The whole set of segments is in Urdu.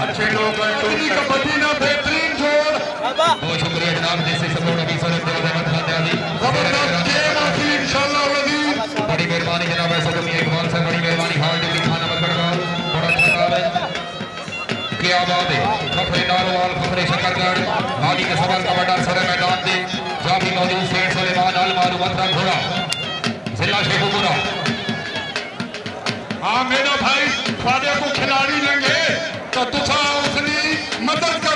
اچھے لوگ بہترین جوڑ بہت شکریہ جناب جیسے سپورٹ ابھی سر احمد خان دیازی زبردست گیم آتی انشاءاللہ العزیز بڑی مہربانی جناب ایسا کمی اقبال صاحب بڑی مہربانی حال ڈگری خانہ مکر کا بڑا اچھا ہے کیا بات ہے فخر ناروال فخر شکرگڑھ حالی کے سوال کا بڑا سر میدان دے جہاں موجود سیٹ سلیمان علمان مطرہ گھوڑا ضلع شیخو پورا ہاں میرا بھائی سارے کو کھلاڑی لیں گے تو تسا کی مدد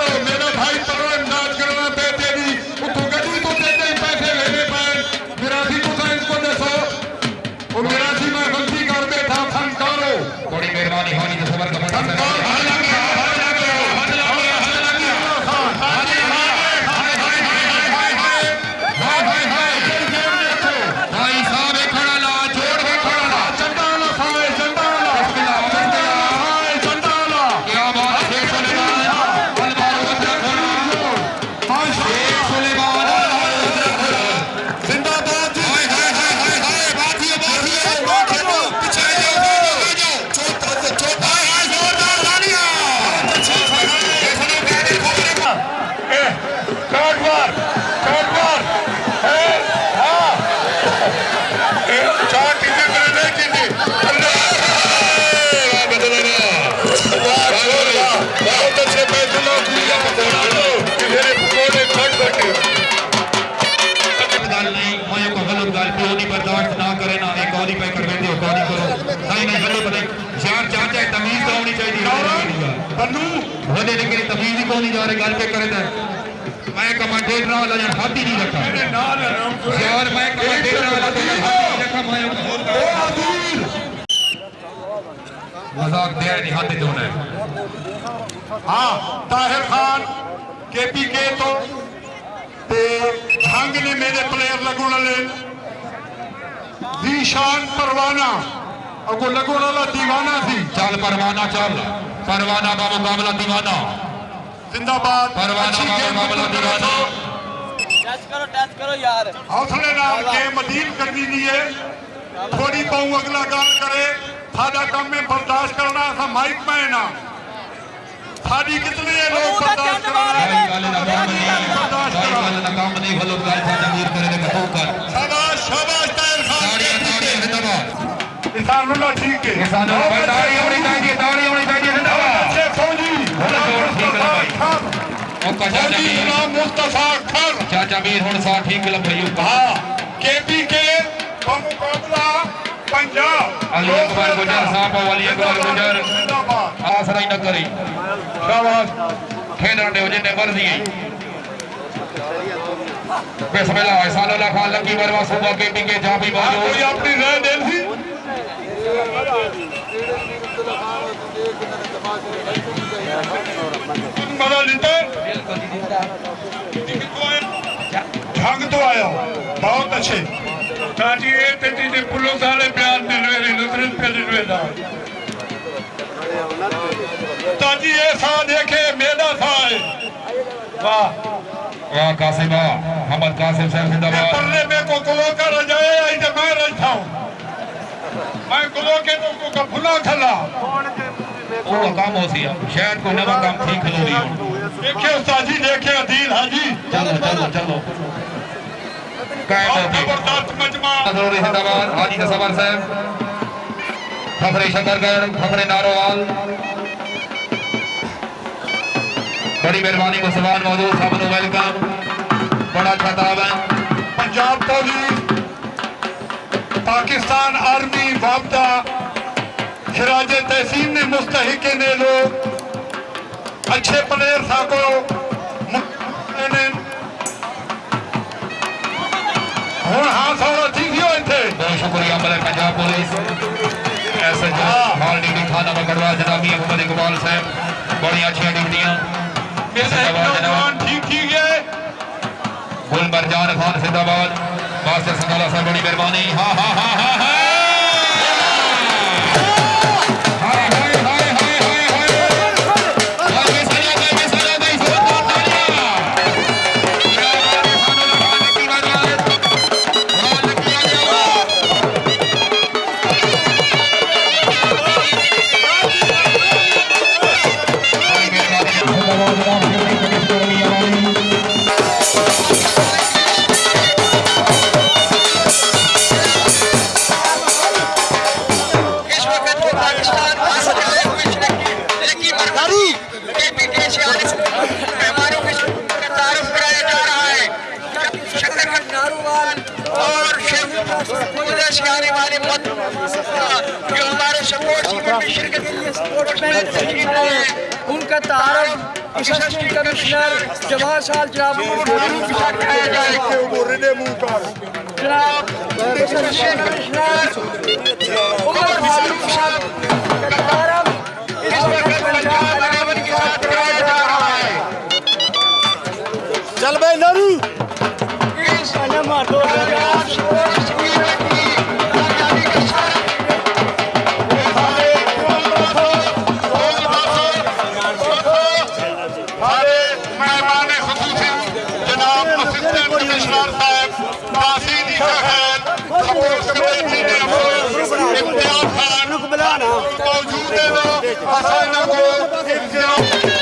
نا ایک اور ہی پہ کر دے کو نہیں کرو نہیں نہیں غلط نہیں یار چاچا ہے تمیز تو ہونی چاہیے بنو بڑے لیکن تمیز ہی کو نہیں جا رہے گل پہ کرے تے میں کمانڈیٹر والا جان ہاتھ ہی نہیں رکھا یار میں کمانڈیٹر والا تو ہاتھ ہی رکھا میں اے عزیز مذاق دے نہیں ہاتھ تو ہے ہاں طاہر خان کے پی کے تو تے جھنگ نے میرے پلیئر لگونا لے ذیشان پروانہ اگو لگونا لا دیوانہ تھی چل پروانہ چل پروانہ کا مقابلہ دیوانہ زندہ باد پروانہ گیم مقابلہ دیوانہ ٹچ کرو ٹچ کرو یار حوصلے نال گیم مدین کرنی دیئے تھوڑی پاؤں اگلا گال کرے سادہ کم میں برداشت کرنا ایسا مائک میں نا سادی کتنے ہیں لوگ برداشت کرنا بھائی گل ناکام نہیں بھائی گل ناکام نہیں غلط گل تھا تغیر کرے دے کتو کر شاباش شاباش طاہر خان تاڑیاں تاڑیاں زندہ باد انسان ٹھیک ہے کسان پر تاڑی ہونی چاہیے تاڑی ہونی چاہیے زندہ باد فوجی بہت زور ٹھیک ہے بھائی خان اوکا چاچا فوجی میر امام مصطفیٰ خان چاچا میر ہون سا ٹھیک لگ بھائی ہاں کے پی کے بمقابلہ پنجاب علی اکبر گجر صاحب علی اکبر گجر زندہ باد آسرا نہ کری شاباش کھیلن دے جن نے مرضی ہے۔ بسم اللہ احسان اللہ خان لکی بروا صوبہ کے پی کے جہاں بھی موجود کوئی اپنی رائے دے سی مزہ لیتے جھنگ تو آیا بہت اچھے تاجی اے تیجی نے پلو سالے بیان دلوے لی نصرت پہ دلوے دا تاجی اے سا دیکھے میدہ سا ہے واہ واہ قاسم محمد قاسم صاحب زندہ میں باد میں کلو کے کو کا بھلا کھلا وہ کام ہو سی شاید کوئی نوا کام ٹھیک ہو رہی ہو دیکھیں استاد جی دیکھیں عدیل حاجی چلو چلو چلو۔ قائم ہوتی زبردست مجمع۔ باد حاجی سبر صاحب۔ خبر شکرگڑھ خبر ناروال۔ بڑی مہربانی کو موجود سب نو ویلکم۔ بڑا خطاب ہے۔ پنجاب پولیس پاکستان آرمی وابدہ خراج تحسین نے مستحق نے لوگ اچھے پلیئر تھا کو ہوں ہاں ٹھیک ہی ہوئے تھے بہت شکریہ عمل پنجاب پولیس۔ ایسے جو ہال ڈیوٹی خانہ مکڑوا جنابی محمد اقبال صاحب۔ بڑی اچھی ڈیوٹیاں میرے ایک نوجوان ٹھیک ہی گئے۔ گل مرجان خان زندہ باد۔ ماسٹر سنگالا صاحب بڑی مہربانی ہاں ہاں ہاں ہاں آنے والے بہت جو ہمارے سپورٹس میں شرکت کے لیے سپورٹس میں تشریف لائے ہیں۔ ان کا تعارف اسسٹنٹ کمشنر جوان سال جناب جناب کمشنر عمر فاروق صاحب موجود ہے اساں کو انتظام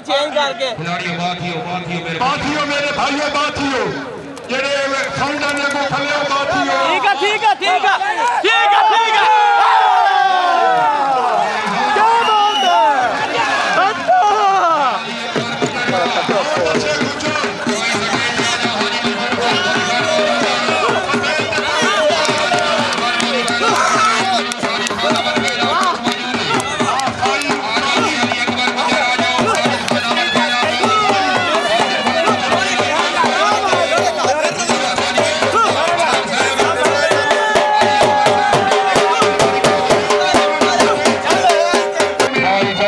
چینج کر کے میرے بھائیو بات جڑے فنڈ نے کو پھلے باتی ٹھیک ہے ٹھیک ہے ٹھیک ہے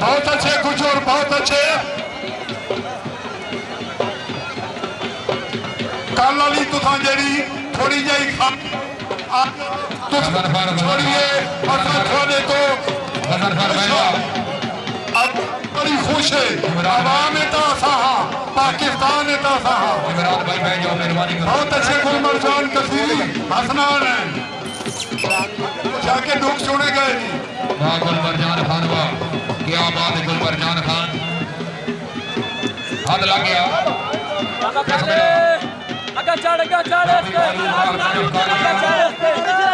بہت اچھے کچھ اور بہت اچھے۔ کل والی تساں جیڑی تھوڑی جہی چھوڑیے تو۔ اچھا۔ اب بڑی خوش ہے۔ عوام پاکستان بہت اچھے گل مرجان کثیر حسنان ہیں۔ جا کے ڈوک چھوڑے گئے۔ جی گل مرجان خانوا کیا بات گلبر جان خان حد لگ گیا اگا چڑھ اگا چڑھ اگا چڑھ